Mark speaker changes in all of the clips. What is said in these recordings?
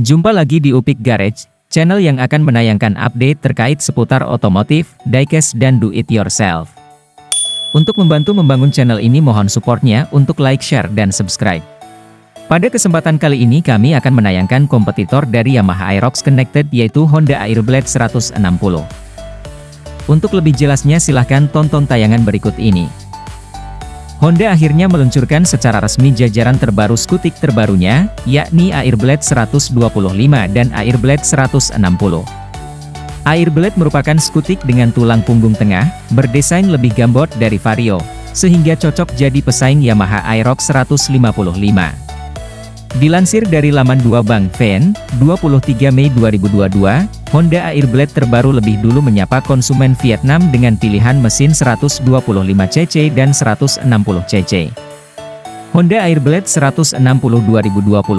Speaker 1: Jumpa lagi di Upik Garage, channel yang akan menayangkan update terkait seputar otomotif, diecast dan do it yourself. Untuk membantu membangun channel ini mohon supportnya untuk like, share, dan subscribe. Pada kesempatan kali ini kami akan menayangkan kompetitor dari Yamaha Aerox Connected yaitu Honda Airblade 160. Untuk lebih jelasnya silahkan tonton tayangan berikut ini. Honda akhirnya meluncurkan secara resmi jajaran terbaru skutik terbarunya, yakni Airblade 125 dan Airblade 160. Airblade merupakan skutik dengan tulang punggung tengah, berdesain lebih gambot dari Vario, sehingga cocok jadi pesaing Yamaha Aerox 155. Dilansir dari laman 2 Bank Fan, 23 Mei 2022, Honda Airblade terbaru lebih dulu menyapa konsumen Vietnam dengan pilihan mesin 125cc dan 160cc. Honda Airblade 160 2022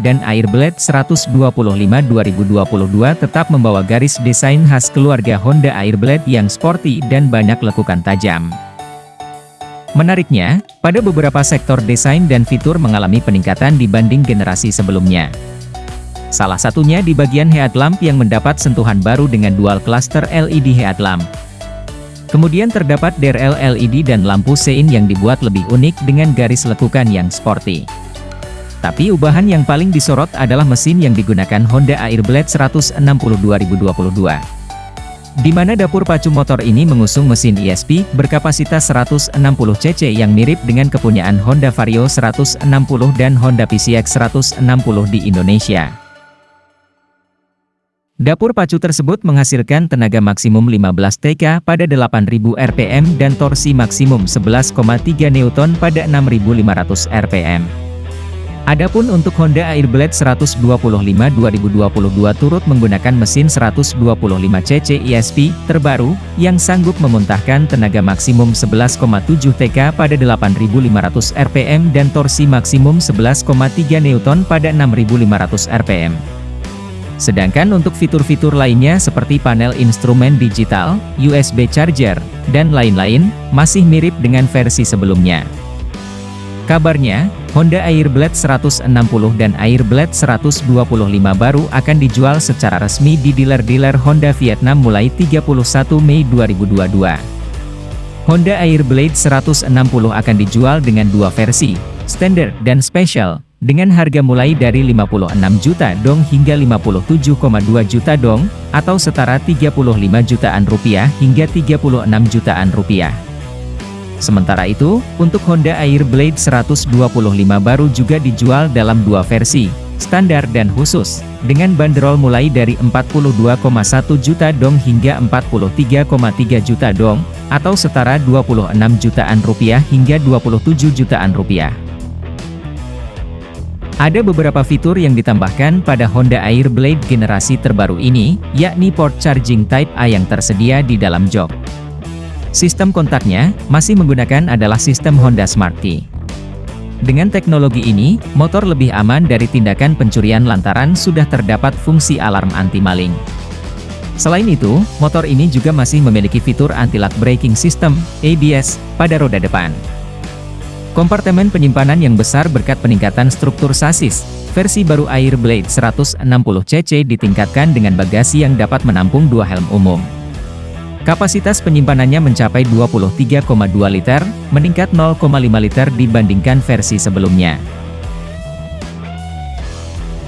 Speaker 1: dan Airblade 125 2022 tetap membawa garis desain khas keluarga Honda Airblade yang sporty dan banyak lekukan tajam. Menariknya, pada beberapa sektor desain dan fitur mengalami peningkatan dibanding generasi sebelumnya. Salah satunya di bagian headlamp yang mendapat sentuhan baru dengan dual cluster LED headlamp. Kemudian terdapat DRL LED dan lampu sein yang dibuat lebih unik dengan garis lekukan yang sporty. Tapi ubahan yang paling disorot adalah mesin yang digunakan Honda Airblade 160 2022 di mana dapur pacu motor ini mengusung mesin ESP berkapasitas 160 cc yang mirip dengan kepunyaan Honda Vario 160 dan Honda PCX 160 di Indonesia. Dapur pacu tersebut menghasilkan tenaga maksimum 15 TK pada 8000 rpm dan torsi maksimum 11,3 Newton pada 6500 rpm. Adapun untuk Honda Airblade 125 2022 turut menggunakan mesin 125cc ESP terbaru, yang sanggup memuntahkan tenaga maksimum 11,7 TK pada 8500 rpm dan torsi maksimum 11,3 Newton pada 6500 rpm. Sedangkan untuk fitur-fitur lainnya seperti panel instrumen digital, USB charger, dan lain-lain, masih mirip dengan versi sebelumnya. Kabarnya, Honda Airblade 160 dan Airblade 125 baru akan dijual secara resmi di dealer-dealer Honda Vietnam mulai 31 Mei 2022. Honda Airblade 160 akan dijual dengan dua versi, Standard dan Special, dengan harga mulai dari 56 juta dong hingga 57,2 juta dong, atau setara 35 jutaan rupiah hingga 36 jutaan rupiah. Sementara itu, untuk Honda Airblade 125 baru juga dijual dalam dua versi, standar dan khusus, dengan bandrol mulai dari 42,1 juta dong hingga 43,3 juta dong, atau setara 26 jutaan rupiah hingga 27 jutaan rupiah. Ada beberapa fitur yang ditambahkan pada Honda Airblade generasi terbaru ini, yakni port charging Type A yang tersedia di dalam jok. Sistem kontaknya, masih menggunakan adalah sistem Honda Smart Key. Dengan teknologi ini, motor lebih aman dari tindakan pencurian lantaran sudah terdapat fungsi alarm anti-maling. Selain itu, motor ini juga masih memiliki fitur anti-lock braking system, ABS, pada roda depan. Kompartemen penyimpanan yang besar berkat peningkatan struktur sasis, versi baru Airblade 160cc ditingkatkan dengan bagasi yang dapat menampung dua helm umum. Kapasitas penyimpanannya mencapai 23,2 liter, meningkat 0,5 liter dibandingkan versi sebelumnya.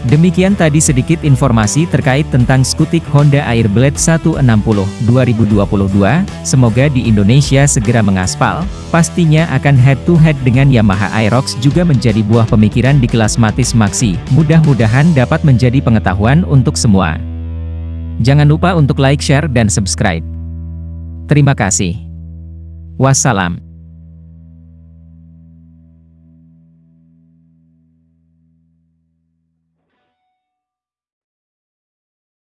Speaker 1: Demikian tadi sedikit informasi terkait tentang skutik Honda Airblade 160 2022, semoga di Indonesia segera mengaspal, pastinya akan head-to-head -head dengan Yamaha Aerox juga menjadi buah pemikiran di kelas Matis Maxi, mudah-mudahan dapat menjadi pengetahuan untuk semua. Jangan lupa untuk like, share, dan subscribe. Terima kasih. Wassalam.